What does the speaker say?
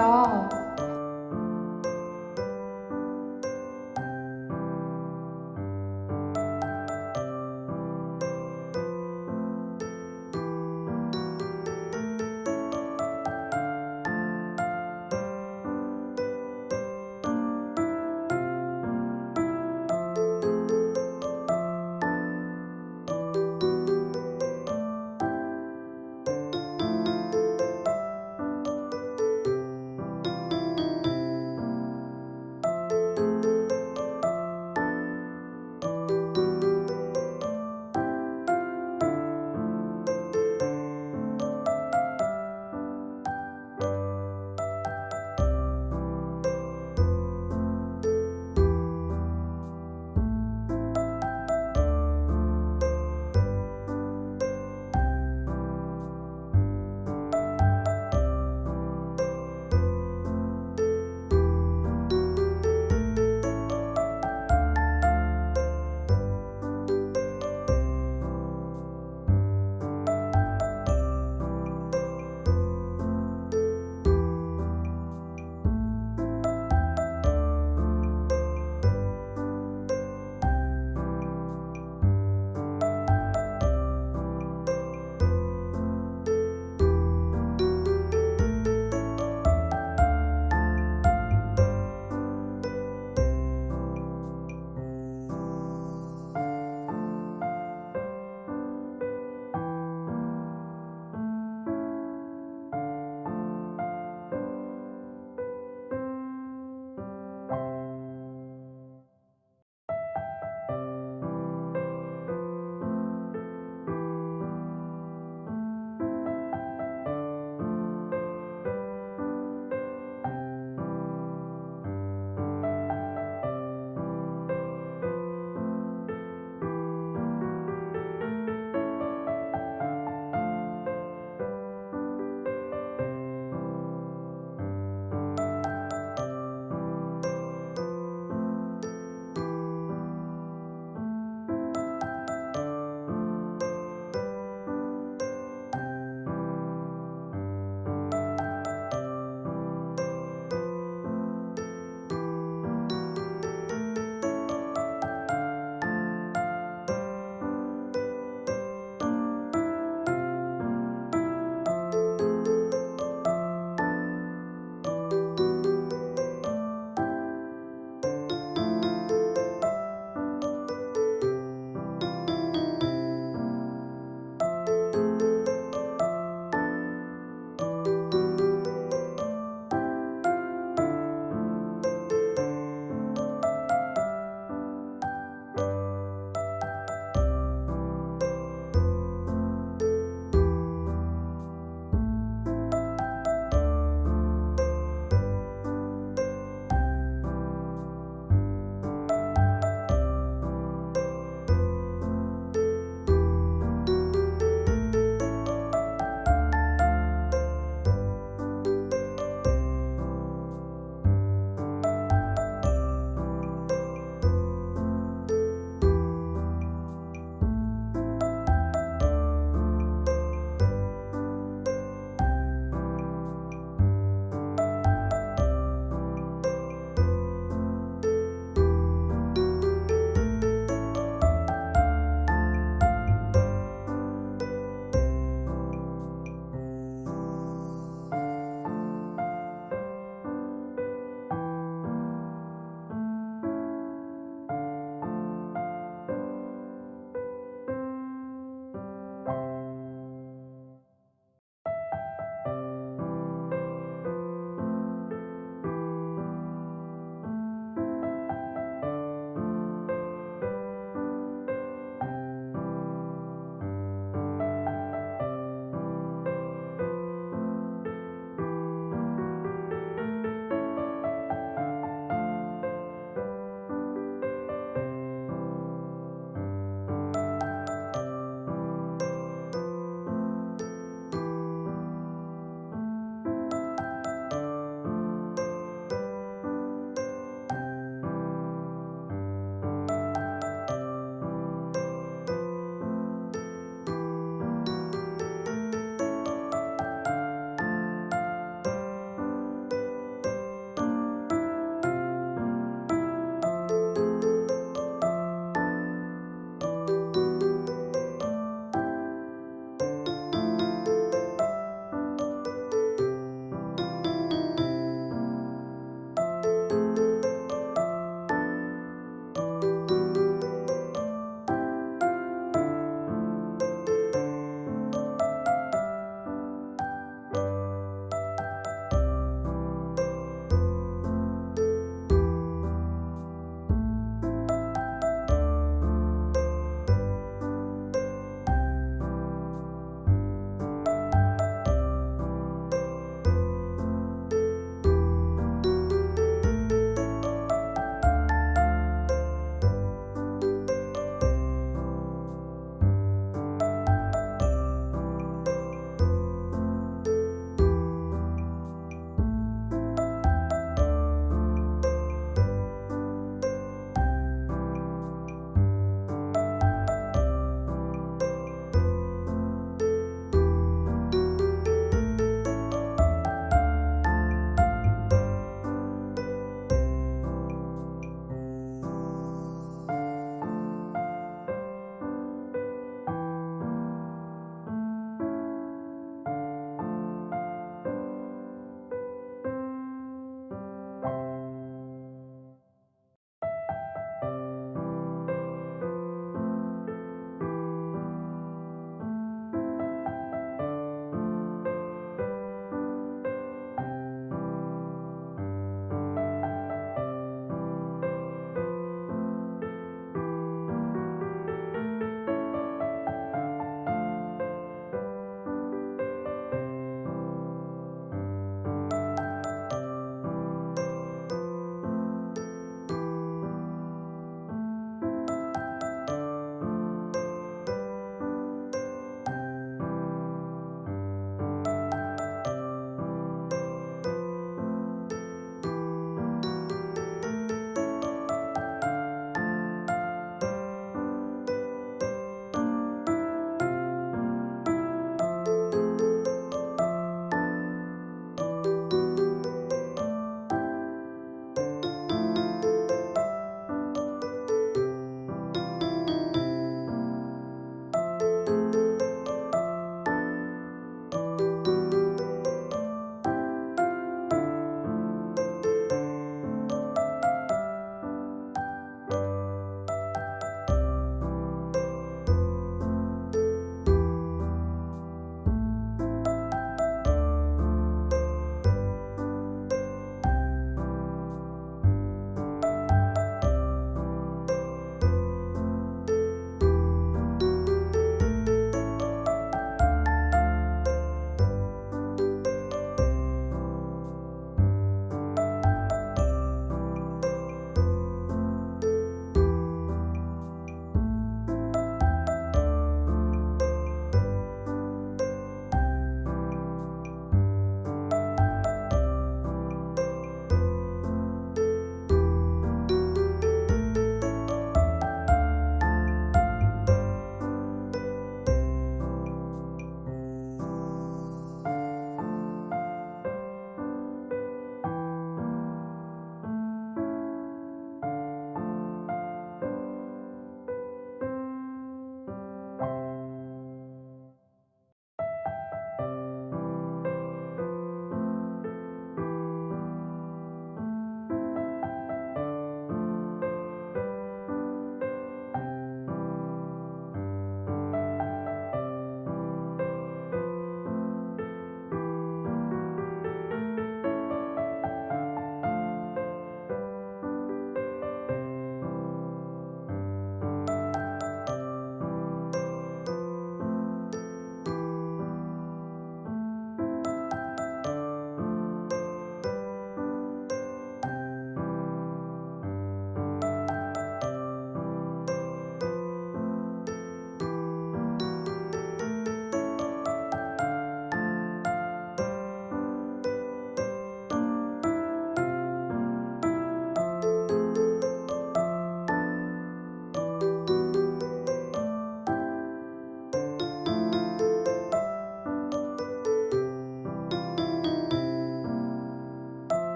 나